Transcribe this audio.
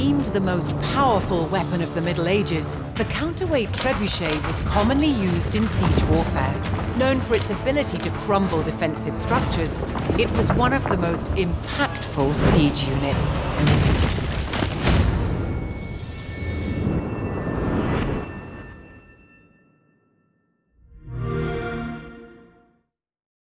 deemed the most powerful weapon of the Middle Ages, the counterweight trebuchet was commonly used in siege warfare. Known for its ability to crumble defensive structures, it was one of the most impactful siege units.